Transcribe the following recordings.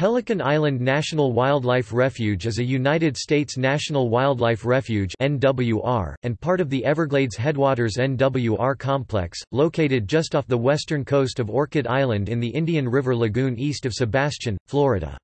Pelican Island National Wildlife Refuge is a United States National Wildlife Refuge (NWR) and part of the Everglades Headwaters NWR complex, located just off the western coast of Orchid Island in the Indian River Lagoon east of Sebastian, Florida.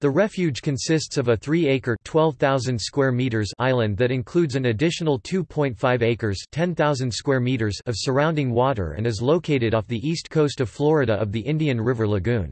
The refuge consists of a 3-acre (12,000 square meters) island that includes an additional 2.5 acres (10,000 square meters) of surrounding water and is located off the east coast of Florida of the Indian River Lagoon.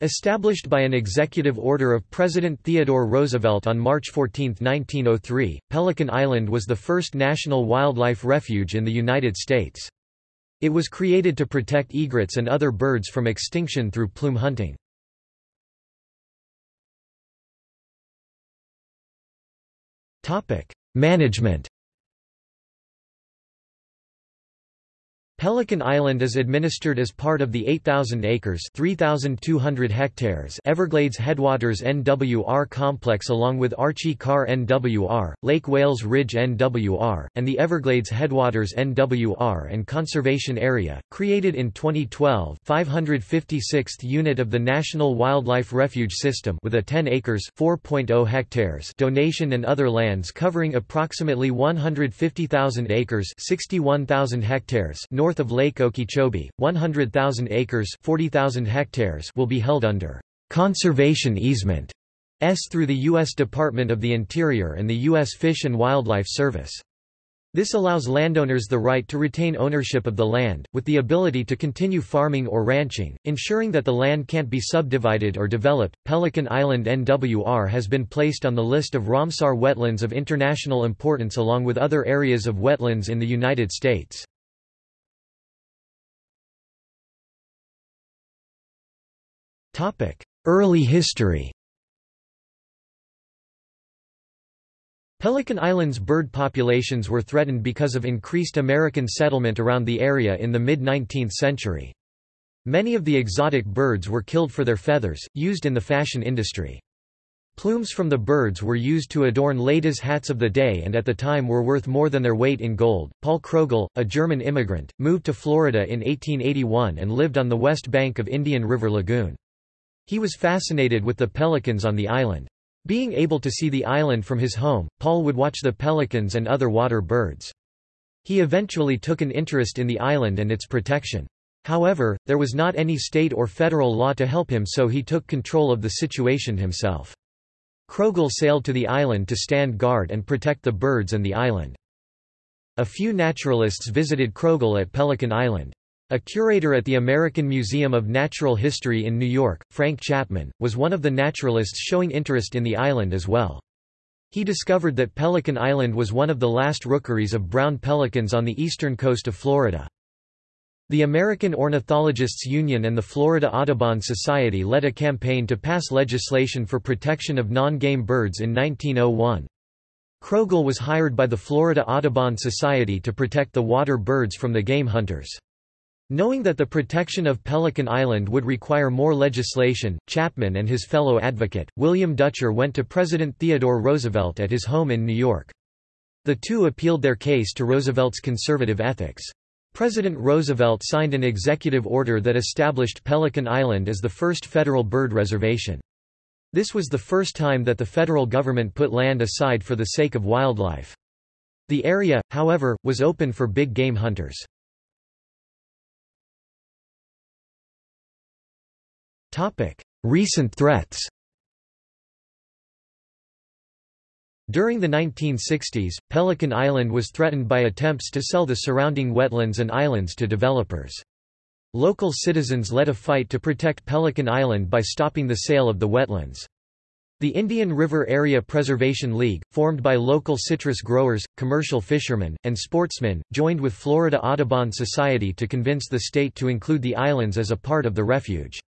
Established by an executive order of President Theodore Roosevelt on March 14, 1903, Pelican Island was the first national wildlife refuge in the United States. It was created to protect egrets and other birds from extinction through plume hunting. Management Pelican Island is administered as part of the 8,000 acres 3,200 hectares Everglades Headwaters NWR complex along with Archie Carr NWR, Lake Wales Ridge NWR, and the Everglades Headwaters NWR and Conservation Area, created in 2012 556th unit of the National Wildlife Refuge System with a 10 acres 4.0 hectares donation and other lands covering approximately 150,000 acres 61,000 hectares north north of Lake Okeechobee, 100,000 acres 40,000 hectares will be held under conservation easement S through the U.S. Department of the Interior and the U.S. Fish and Wildlife Service. This allows landowners the right to retain ownership of the land, with the ability to continue farming or ranching, ensuring that the land can't be subdivided or developed. Pelican Island NWR has been placed on the list of Ramsar wetlands of international importance along with other areas of wetlands in the United States. Early history Pelican Island's bird populations were threatened because of increased American settlement around the area in the mid-19th century. Many of the exotic birds were killed for their feathers, used in the fashion industry. Plumes from the birds were used to adorn ladies' hats of the day and at the time were worth more than their weight in gold. Paul Kroegel, a German immigrant, moved to Florida in 1881 and lived on the west bank of Indian River Lagoon. He was fascinated with the pelicans on the island. Being able to see the island from his home, Paul would watch the pelicans and other water birds. He eventually took an interest in the island and its protection. However, there was not any state or federal law to help him so he took control of the situation himself. Kroegel sailed to the island to stand guard and protect the birds and the island. A few naturalists visited Kroegel at Pelican Island. A curator at the American Museum of Natural History in New York, Frank Chapman, was one of the naturalists showing interest in the island as well. He discovered that Pelican Island was one of the last rookeries of brown pelicans on the eastern coast of Florida. The American Ornithologists Union and the Florida Audubon Society led a campaign to pass legislation for protection of non-game birds in 1901. Kroegel was hired by the Florida Audubon Society to protect the water birds from the game hunters. Knowing that the protection of Pelican Island would require more legislation, Chapman and his fellow advocate, William Dutcher went to President Theodore Roosevelt at his home in New York. The two appealed their case to Roosevelt's conservative ethics. President Roosevelt signed an executive order that established Pelican Island as the first federal bird reservation. This was the first time that the federal government put land aside for the sake of wildlife. The area, however, was open for big game hunters. Recent threats During the 1960s, Pelican Island was threatened by attempts to sell the surrounding wetlands and islands to developers. Local citizens led a fight to protect Pelican Island by stopping the sale of the wetlands. The Indian River Area Preservation League, formed by local citrus growers, commercial fishermen, and sportsmen, joined with Florida Audubon Society to convince the state to include the islands as a part of the refuge.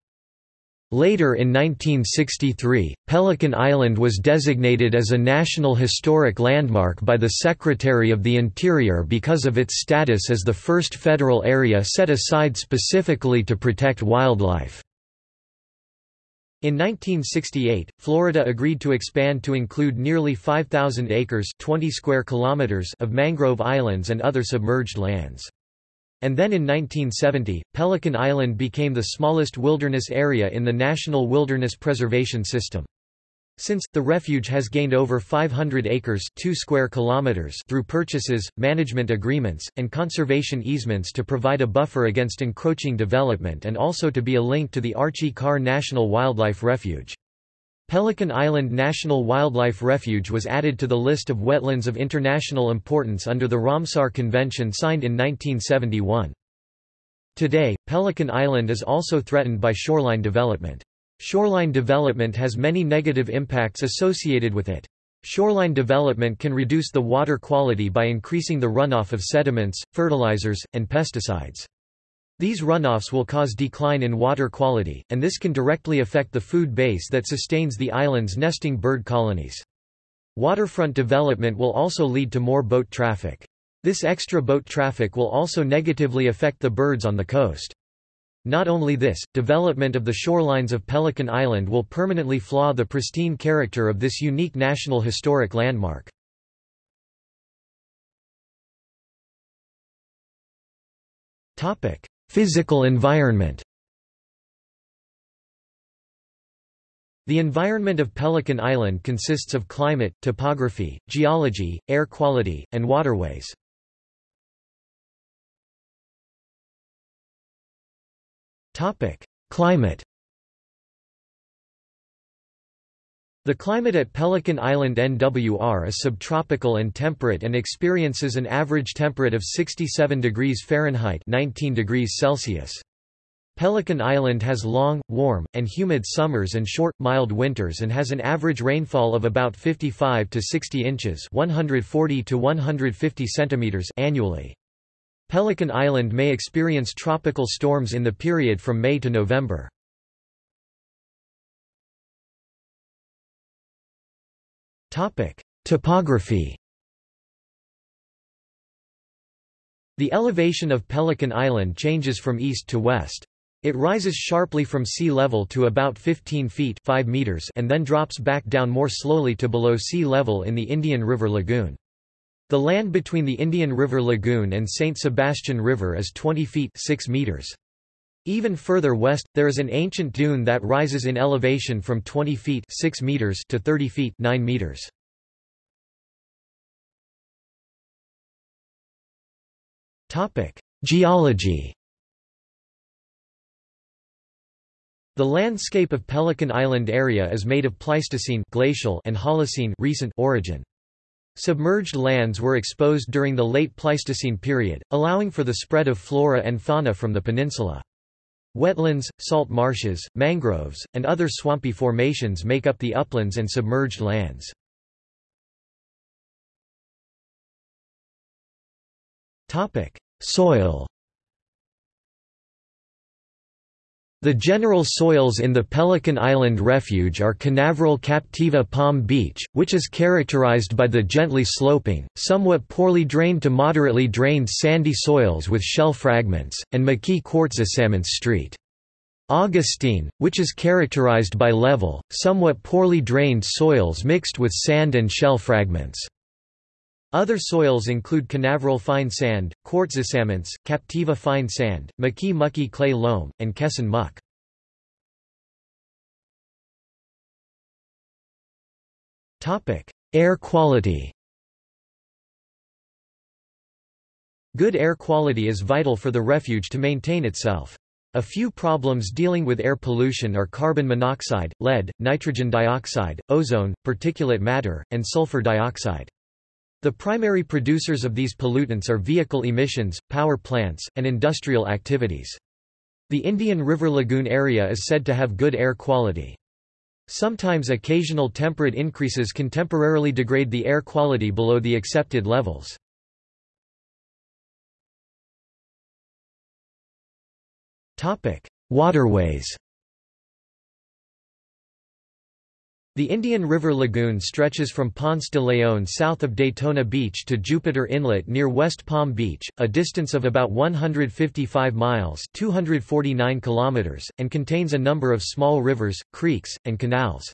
Later in 1963, Pelican Island was designated as a National Historic Landmark by the Secretary of the Interior because of its status as the first federal area set aside specifically to protect wildlife. In 1968, Florida agreed to expand to include nearly 5,000 acres 20 square kilometers of mangrove islands and other submerged lands. And then in 1970, Pelican Island became the smallest wilderness area in the National Wilderness Preservation System. Since, the refuge has gained over 500 acres 2 square kilometers through purchases, management agreements, and conservation easements to provide a buffer against encroaching development and also to be a link to the Archie Carr National Wildlife Refuge. Pelican Island National Wildlife Refuge was added to the list of wetlands of international importance under the Ramsar Convention signed in 1971. Today, Pelican Island is also threatened by shoreline development. Shoreline development has many negative impacts associated with it. Shoreline development can reduce the water quality by increasing the runoff of sediments, fertilizers, and pesticides. These runoffs will cause decline in water quality, and this can directly affect the food base that sustains the island's nesting bird colonies. Waterfront development will also lead to more boat traffic. This extra boat traffic will also negatively affect the birds on the coast. Not only this, development of the shorelines of Pelican Island will permanently flaw the pristine character of this unique national historic landmark. Physical environment The environment of Pelican Island consists of climate, topography, geology, air quality, and waterways. Climate The climate at Pelican Island NWR is subtropical and temperate and experiences an average temperature of 67 degrees Fahrenheit 19 degrees Celsius. Pelican Island has long, warm, and humid summers and short, mild winters and has an average rainfall of about 55 to 60 inches 140 to 150 centimeters annually. Pelican Island may experience tropical storms in the period from May to November. Topic: Topography. The elevation of Pelican Island changes from east to west. It rises sharply from sea level to about 15 feet 5 meters and then drops back down more slowly to below sea level in the Indian River Lagoon. The land between the Indian River Lagoon and St. Sebastian River is 20 feet 6 meters. Even further west, there is an ancient dune that rises in elevation from 20 feet 6 meters to 30 feet 9 meters. Geology. The landscape of Pelican Island area is made of Pleistocene glacial and Holocene recent origin. Submerged lands were exposed during the late Pleistocene period, allowing for the spread of flora and fauna from the peninsula. Wetlands, salt marshes, mangroves, and other swampy formations make up the uplands and submerged lands. Soil The general soils in the Pelican Island Refuge are Canaveral Captiva Palm Beach, which is characterized by the gently sloping, somewhat poorly drained to moderately drained sandy soils with shell fragments, and McKee Quartzipsamments Street. Augustine, which is characterized by level, somewhat poorly drained soils mixed with sand and shell fragments. Other soils include Canaveral fine sand, quartzipsamments, Captiva fine sand, McKee mucky clay loam, and Kesson muck. Air quality Good air quality is vital for the refuge to maintain itself. A few problems dealing with air pollution are carbon monoxide, lead, nitrogen dioxide, ozone, particulate matter, and sulfur dioxide. The primary producers of these pollutants are vehicle emissions, power plants, and industrial activities. The Indian River Lagoon area is said to have good air quality. Sometimes occasional temperate increases can temporarily degrade the air quality below the accepted levels. Waterways The Indian River Lagoon stretches from Ponce de Leon south of Daytona Beach to Jupiter Inlet near West Palm Beach, a distance of about 155 miles 249 kilometers, and contains a number of small rivers, creeks, and canals.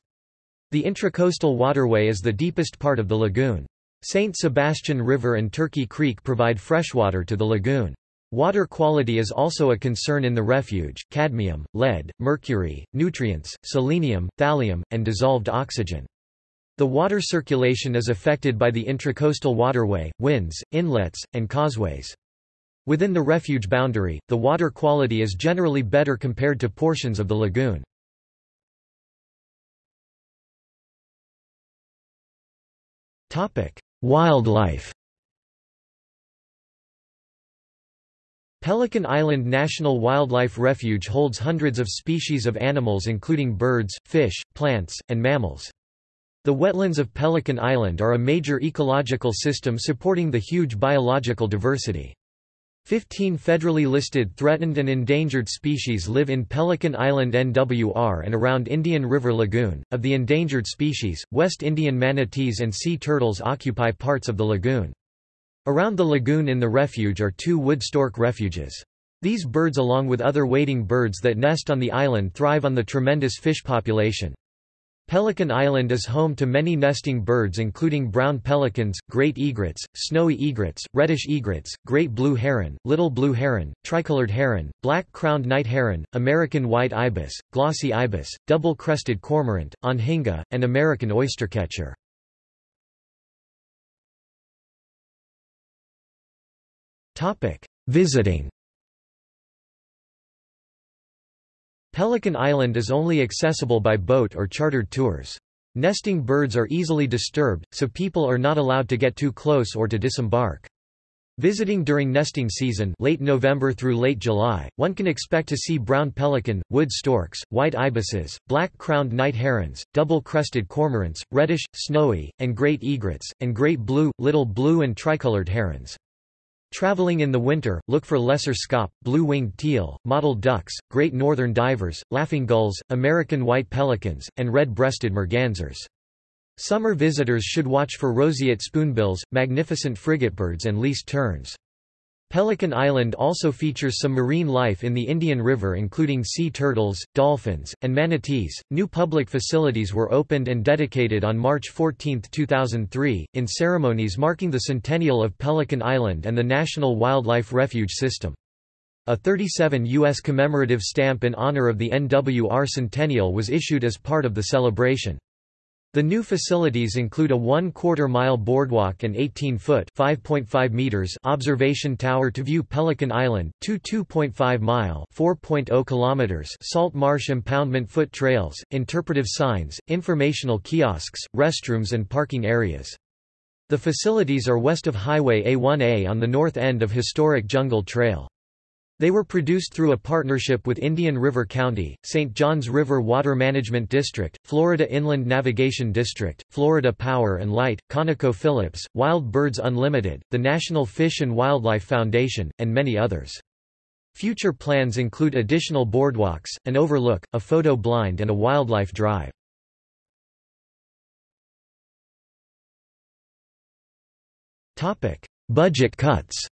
The Intracoastal Waterway is the deepest part of the lagoon. St. Sebastian River and Turkey Creek provide freshwater to the lagoon. Water quality is also a concern in the refuge, cadmium, lead, mercury, nutrients, selenium, thallium, and dissolved oxygen. The water circulation is affected by the intracoastal waterway, winds, inlets, and causeways. Within the refuge boundary, the water quality is generally better compared to portions of the lagoon. Wildlife Pelican Island National Wildlife Refuge holds hundreds of species of animals including birds, fish, plants, and mammals. The wetlands of Pelican Island are a major ecological system supporting the huge biological diversity. Fifteen federally listed threatened and endangered species live in Pelican Island NWR and around Indian River Lagoon. Of the endangered species, West Indian manatees and sea turtles occupy parts of the lagoon. Around the lagoon in the refuge are two wood stork refuges. These birds along with other wading birds that nest on the island thrive on the tremendous fish population. Pelican Island is home to many nesting birds including brown pelicans, great egrets, snowy egrets, reddish egrets, great blue heron, little blue heron, tricolored heron, black-crowned night heron, American white ibis, glossy ibis, double-crested cormorant, anhinga, and American oystercatcher. Topic: Visiting. Pelican Island is only accessible by boat or chartered tours. Nesting birds are easily disturbed, so people are not allowed to get too close or to disembark. Visiting during nesting season late November through late July, one can expect to see brown pelican, wood storks, white ibises, black-crowned night herons, double-crested cormorants, reddish, snowy, and great egrets, and great blue, little blue and tricolored herons. Traveling in the winter, look for lesser scaup, blue-winged teal, mottled ducks, great northern divers, laughing gulls, American white pelicans, and red-breasted mergansers. Summer visitors should watch for roseate spoonbills, magnificent frigatebirds and least terns. Pelican Island also features some marine life in the Indian River including sea turtles, dolphins, and manatees. New public facilities were opened and dedicated on March 14, 2003, in ceremonies marking the centennial of Pelican Island and the National Wildlife Refuge System. A 37 U.S. commemorative stamp in honor of the NWR centennial was issued as part of the celebration. The new facilities include a one-quarter mile boardwalk and 18-foot (5.5 meters) observation tower to view Pelican Island, two 2.5-mile (4.0 kilometers) salt marsh impoundment foot trails, interpretive signs, informational kiosks, restrooms and parking areas. The facilities are west of Highway A1A on the north end of historic Jungle Trail. They were produced through a partnership with Indian River County, St. Johns River Water Management District, Florida Inland Navigation District, Florida Power and Light, ConocoPhillips, Wild Birds Unlimited, the National Fish and Wildlife Foundation, and many others. Future plans include additional boardwalks, an overlook, a photo blind and a wildlife drive. Budget cuts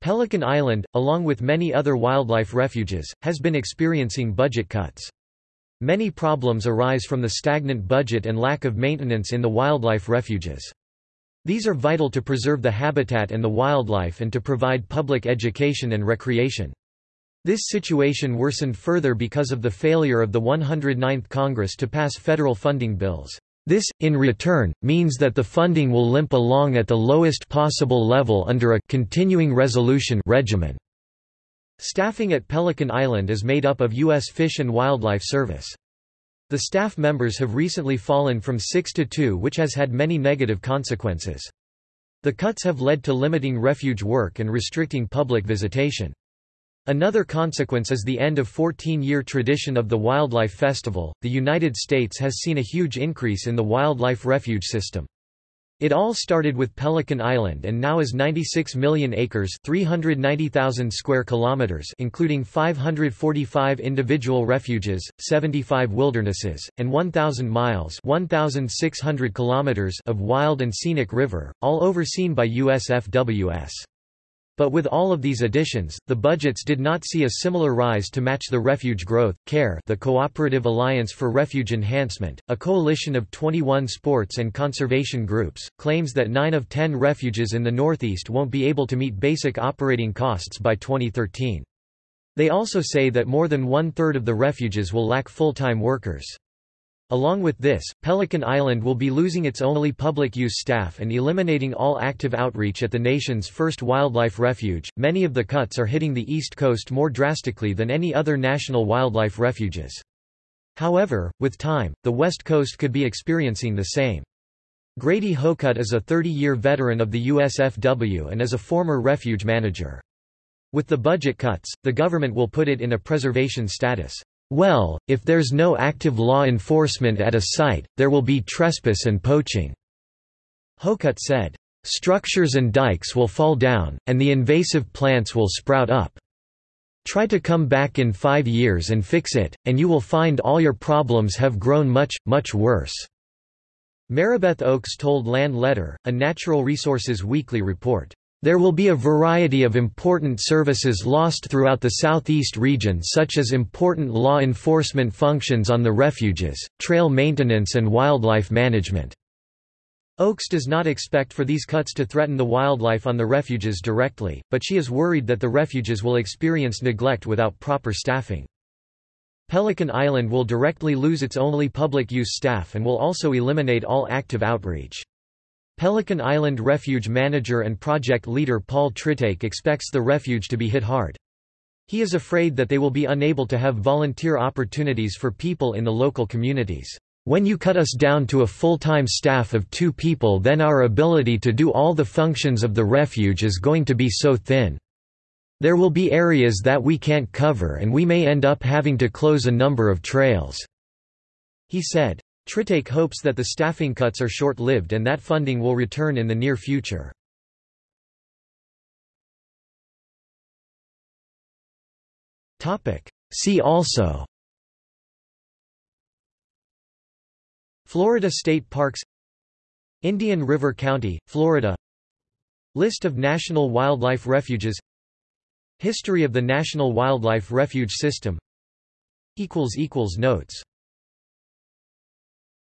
Pelican Island, along with many other wildlife refuges, has been experiencing budget cuts. Many problems arise from the stagnant budget and lack of maintenance in the wildlife refuges. These are vital to preserve the habitat and the wildlife and to provide public education and recreation. This situation worsened further because of the failure of the 109th Congress to pass federal funding bills. This, in return, means that the funding will limp along at the lowest possible level under a continuing resolution regimen. Staffing at Pelican Island is made up of U.S. Fish and Wildlife Service. The staff members have recently fallen from 6 to 2 which has had many negative consequences. The cuts have led to limiting refuge work and restricting public visitation. Another consequence is the end of 14-year tradition of the Wildlife Festival. The United States has seen a huge increase in the wildlife refuge system. It all started with Pelican Island and now is 96 million acres, 390,000 square kilometers, including 545 individual refuges, 75 wildernesses, and 1000 miles, 1600 kilometers of wild and scenic river, all overseen by USFWS. But with all of these additions, the budgets did not see a similar rise to match the refuge growth. CARE, the Cooperative Alliance for Refuge Enhancement, a coalition of 21 sports and conservation groups, claims that 9 of 10 refuges in the Northeast won't be able to meet basic operating costs by 2013. They also say that more than one-third of the refuges will lack full-time workers. Along with this, Pelican Island will be losing its only public use staff and eliminating all active outreach at the nation's first wildlife refuge. Many of the cuts are hitting the East Coast more drastically than any other national wildlife refuges. However, with time, the West Coast could be experiencing the same. Grady Hocutt is a 30-year veteran of the USFW and is a former refuge manager. With the budget cuts, the government will put it in a preservation status. Well, if there's no active law enforcement at a site, there will be trespass and poaching." Hocutt said, "...structures and dikes will fall down, and the invasive plants will sprout up. Try to come back in five years and fix it, and you will find all your problems have grown much, much worse." Maribeth Oakes told Land Letter, a Natural Resources Weekly report. There will be a variety of important services lost throughout the southeast region such as important law enforcement functions on the refuges, trail maintenance and wildlife management. Oakes does not expect for these cuts to threaten the wildlife on the refuges directly, but she is worried that the refuges will experience neglect without proper staffing. Pelican Island will directly lose its only public use staff and will also eliminate all active outreach. Pelican Island Refuge manager and project leader Paul Tritaik expects the refuge to be hit hard. He is afraid that they will be unable to have volunteer opportunities for people in the local communities. When you cut us down to a full-time staff of two people then our ability to do all the functions of the refuge is going to be so thin. There will be areas that we can't cover and we may end up having to close a number of trails." He said. Tritaik hopes that the staffing cuts are short-lived and that funding will return in the near future. See also Florida State Parks Indian River County, Florida List of National Wildlife Refuges History of the National Wildlife Refuge System Notes